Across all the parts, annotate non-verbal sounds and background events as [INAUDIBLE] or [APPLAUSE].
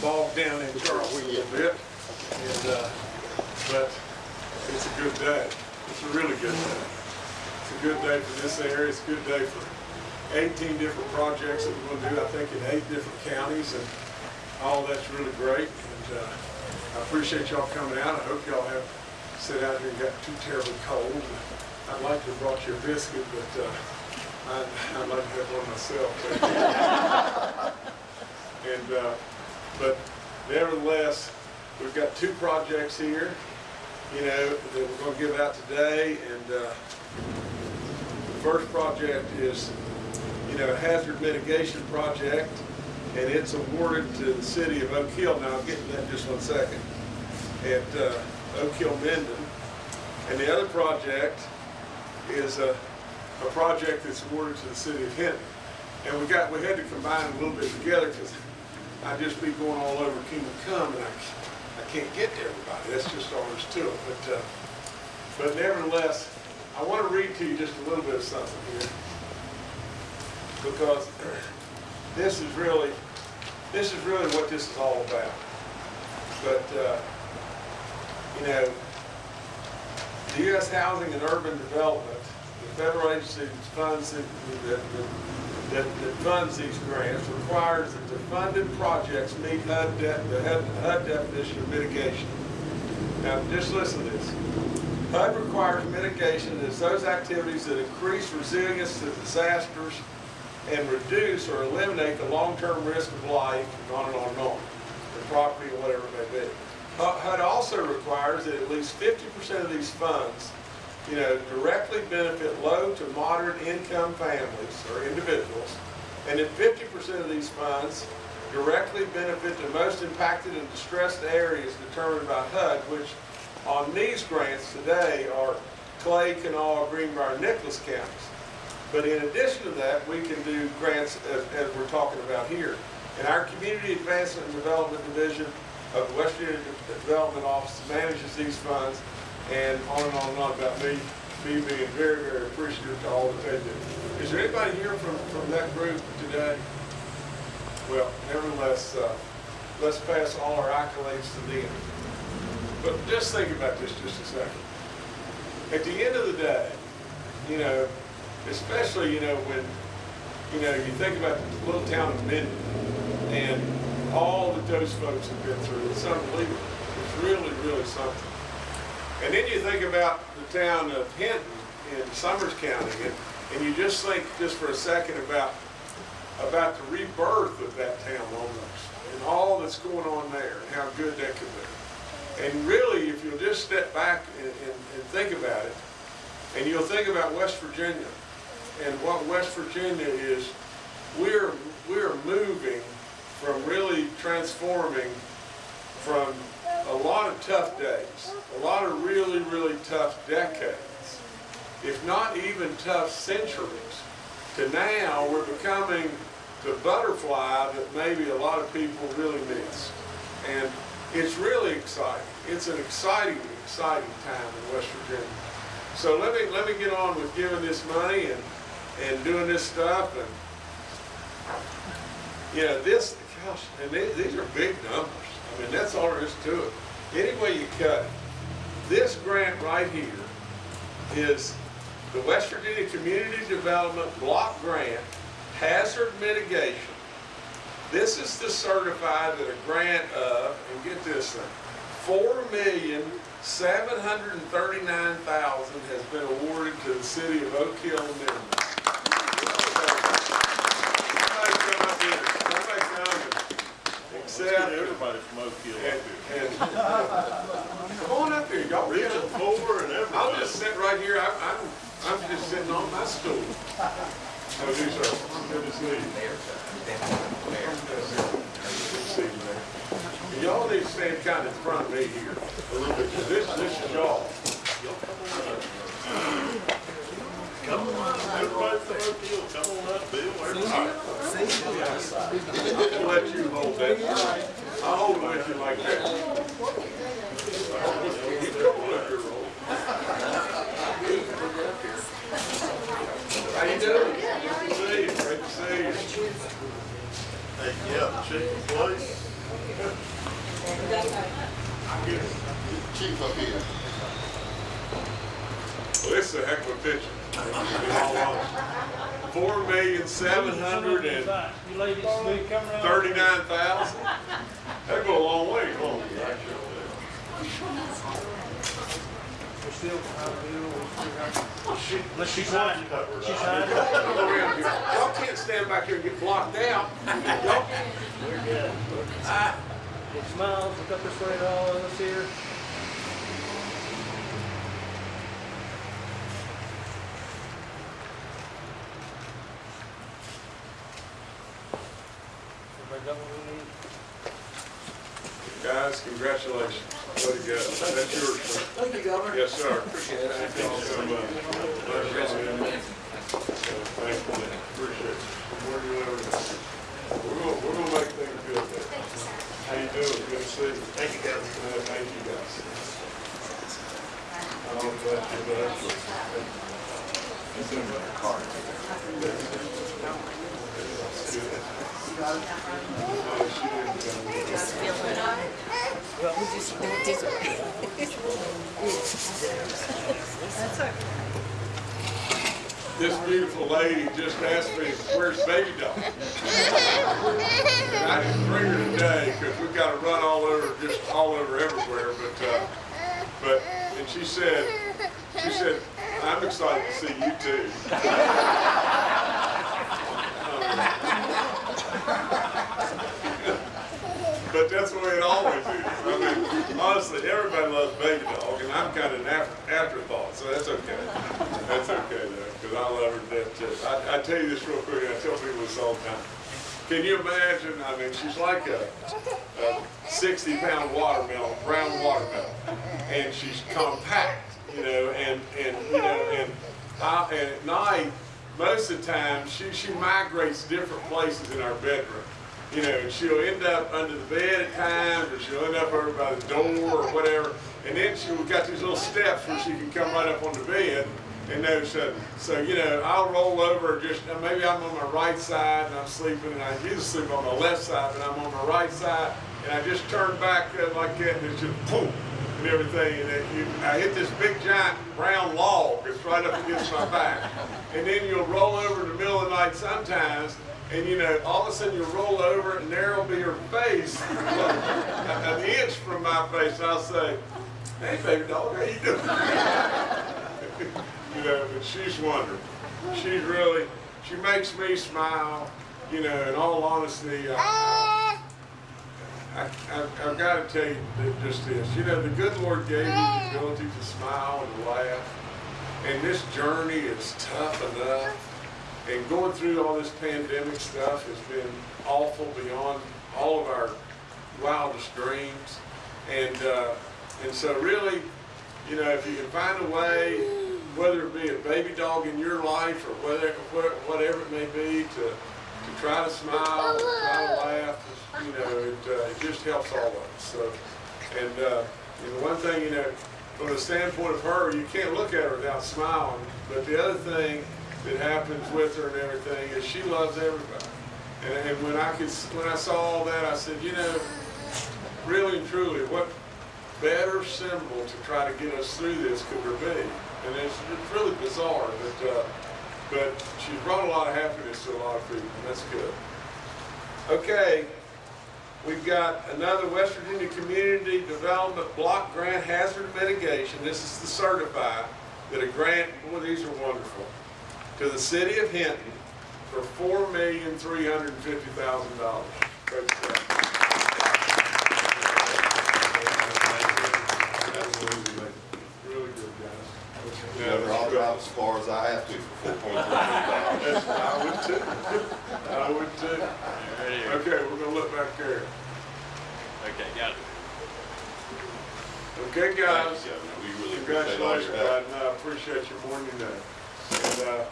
bogged down in Charles a little bit. And, uh, but it's a good day. It's a really good day. It's a good day for this area. It's a good day for 18 different projects that we're gonna do, I think, in eight different counties. And all that's really great. And, uh, I appreciate y'all coming out. I hope y'all have, sit out here and got too terribly cold. I'd like to have brought you a biscuit, but, uh, I'd, I'd like to have one myself. [LAUGHS] And, uh, but nevertheless, we've got two projects here, you know, that we're gonna give out today. And, uh, the first project is, you know, a hazard mitigation project, and it's awarded to the city of Oak Hill. Now, I'll get to that in just one second. At, uh, Oak Hill Minden. And the other project is a, a project that's awarded to the city of Hinton. And we got, we had to combine a little bit together because I'd just be going all over Kingdom Come and I, I can't get to everybody. That's just all there's to it. But, uh, but nevertheless, I want to read to you just a little bit of something here. Because this is really, this is really what this is all about. But, uh, you know, the U.S. Housing and Urban Development, the federal agency funds, it- that, that, that funds these grants requires that the funded projects meet HUD, de- the HUD HUD definition of mitigation. Now, just listen to this. HUD requires mitigation as those activities that increase resilience to disasters and reduce or eliminate the long-term risk of life, and on and on and on, the property or whatever it may be. HUD also requires that at least fifty percent of these funds, you know, directly benefit low to moderate income families or individuals, and that fifty percent of these funds directly benefit the most impacted and distressed areas determined by HUD, which on these grants today are Clay, Kanawha, Greenbrier, Nicholas counties. But in addition to that, we can do grants as, as we're talking about here. And our Community Advancement and Development Division of the West Development Office manages these funds, and on and on and on about me, me being very, very appreciative to all that they do. Is there anybody here from, from that group today? Well, nevertheless, uh, let's pass all our accolades to them. But just think about this just a second. At the end of the day, you know, especially, you know, when, you know, you think about the little town of Minden and all that those folks have been through, it's unbelievable. It's really, really something. And then you think about the town of Hinton in Summers County, and, and you just think just for a second about, about the rebirth of that town almost, and all that's going on there, and how good that could be. And really, if you'll just step back and, and, and think about it, and you'll think about West Virginia, and what West Virginia is, we're, we're moving from really transforming from a lot of tough days, a lot of really, really tough decades, if not even tough centuries, to now we're becoming the butterfly that maybe a lot of people really miss. And it's really exciting. It's an exciting, exciting time in West Virginia. So let me, let me get on with giving this money and, and doing this stuff and, you know, this, gosh, and these, these are big numbers. I mean, that's all there is to it. Any way you cut it. This grant right here is the West Virginia Community Development Block Grant Hazard Mitigation. This is to certify that a grant of, and get this thing, four million, seven hundred and thirty-nine thousand has been awarded to the city of Oak Hill and Minden. Somebody come up here, somebody come and Let's accept everybody from up here. [LAUGHS] come on up here, y'all. Richard Moore and everybody. I'll just sit right here, I'm, I'm, I'm just sitting on my stool. How do you, sir? Good to see you. Good to see you. Y'all need to stand kind of in front of me here a little bit, this, this is y'all. Come on, everybody from Oak Hill, come on up, Bill. Everybody. Gonna let you hold that. How you doing? You. Great to see you. Hey, chief up here. Well, this is a heck of a picture. [LAUGHS] in all honesty. Four million, seven hundred and You ladies, will you come around? thirty-nine thousand? That'd go a long way, huh? We're still behind the wheel, we're she's hiding, she's hiding. Y'all can't stand back here and get blocked out. We're good. It smiles, look up this way at all of us here. Everybody got what we need? Guys, congratulations. Way to go. That's yours, sir. Thank you, Governor. Yes, sir. Appreciate it. Thank you so much. Thank you, man. Appreciate it. Where do you live? We're gonna, we're gonna make things good there. How you doing? Good to see you. Thank you, guys. Thank you, guys. I'm glad you're back. It's in my car. This beautiful lady just asked me, where's baby doll? I didn't bring her today because we've got to run all over, just all over everywhere, but, uh, but, and she said, she said, I'm excited to see you too. [LAUGHS] that's the way it always is. I mean, honestly, everybody loves baby dog, and I'm kind of an after, afterthought, so that's okay. That's okay though, because I love her death too. I, I tell you this real quick, I tell people this all the time. Can you imagine? I mean, she's like a, a 60 pound watermelon, brown watermelon, and she's compact, you know, and, and you know, and, I, and at night, most of the time, she, she migrates different places in our bedroom. You know, she'll end up under the bed at times, or she'll end up over by the door or whatever. And then she we've got these little steps where she can come right up on the bed. And no, so, so you know, I'll roll over just maybe I'm on my right side and I'm sleeping, and I usually sleep on my left side, but I'm on my right side, and I just turn back uh, like that, and it's just boom and everything, and then you, I hit this big giant brown log that's right up against my back, and then you'll roll over in the middle of the night sometimes, and you know, all of a sudden you'll roll over and there'll be her face, [LAUGHS] an inch from my face, and I'll say, hey baby dog, how you doing? [LAUGHS] you know, but she's wonderful. She's really, she makes me smile, you know, in all honesty, uh, I, I, I've got to tell you just this. You know, the good Lord gave you the ability to smile and laugh. And this journey is tough enough. And going through all this pandemic stuff has been awful beyond all of our wildest dreams. And, uh, and so really, you know, if you can find a way, whether it be a baby dog in your life or whether, whatever it may be, to, to try to smile, try to laugh, you know, it, uh, it just helps all of us. So, and, uh, and one thing, you know, from the standpoint of her, you can't look at her without smiling. But the other thing that happens with her and everything and she loves everybody. And, and when I could, when I saw all that, I said, you know, really and truly, what better symbol to try to get us through this could there be? And it's, it's really bizarre, but, uh, but she's brought a lot of happiness to a lot of people, and that's good. Okay, we've got another West Virginia Community Development Block Grant Hazard Mitigation. This is the certify that a grant, boy, these are wonderful, to the city of Hinton for four million, three hundred and fifty thousand dollars. Great stuff. Absolutely, really good, guys. Never I'll drive as far as I have to for four point three million dollars. I would too. I would too. Okay, we're gonna look back there. Okay, got it. Okay, guys. Thank you, Governor. We really appreciate all Congratulations, your help. bud. No, I appreciate you more than. And, uh,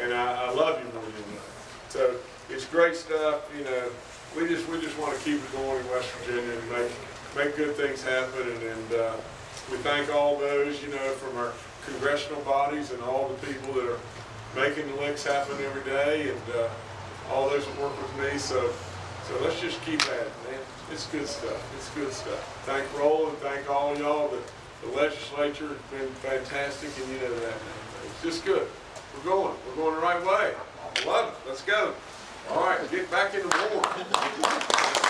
and I, I love you more than know. So it's great stuff, you know. We just, we just want to keep it going in West Virginia and make, make good things happen. And, and, uh, we thank all those, you know, from our congressional bodies and all the people that are making the links happen every day and, uh, all those that work with me. So, so let's just keep at it, man. It's good stuff, it's good stuff. Thank Roland, thank all y'all, the, the legislature has been fantastic, and you know that. It's just good. We're going, we're going the right way. I love it, let's go. All right, get back in the war.